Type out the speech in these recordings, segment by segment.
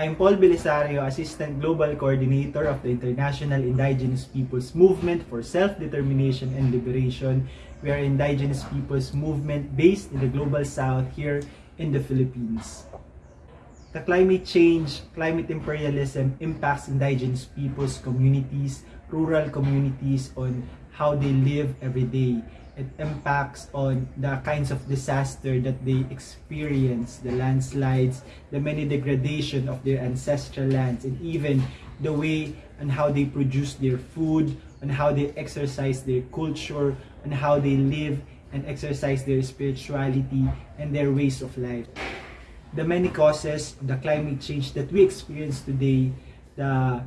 I'm Paul Belisario, Assistant Global Coordinator of the International Indigenous Peoples Movement for Self-Determination and Liberation. We are indigenous peoples movement based in the Global South here in the Philippines. The climate change, climate imperialism impacts indigenous peoples, communities, rural communities on how they live every day. It impacts on the kinds of disaster that they experience, the landslides, the many degradation of their ancestral lands, and even the way and how they produce their food, and how they exercise their culture, and how they live and exercise their spirituality and their ways of life. The many causes the climate change that we experience today, the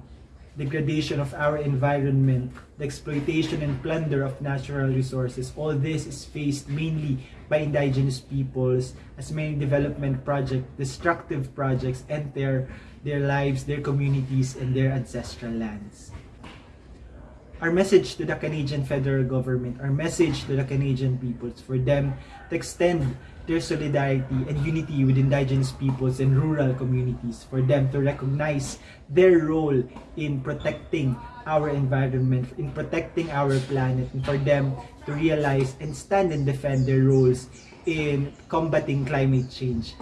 degradation of our environment, the exploitation and plunder of natural resources, all this is faced mainly by indigenous peoples as many development projects, destructive projects enter their lives, their communities, and their ancestral lands. Our message to the Canadian federal government, our message to the Canadian peoples for them to extend their solidarity and unity with indigenous peoples and rural communities for them to recognize their role in protecting our environment, in protecting our planet, and for them to realize and stand and defend their roles in combating climate change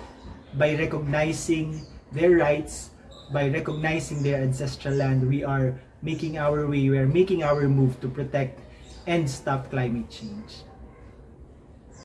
by recognizing their rights, by recognizing their ancestral land, we are making our way, we are making our move to protect and stop climate change.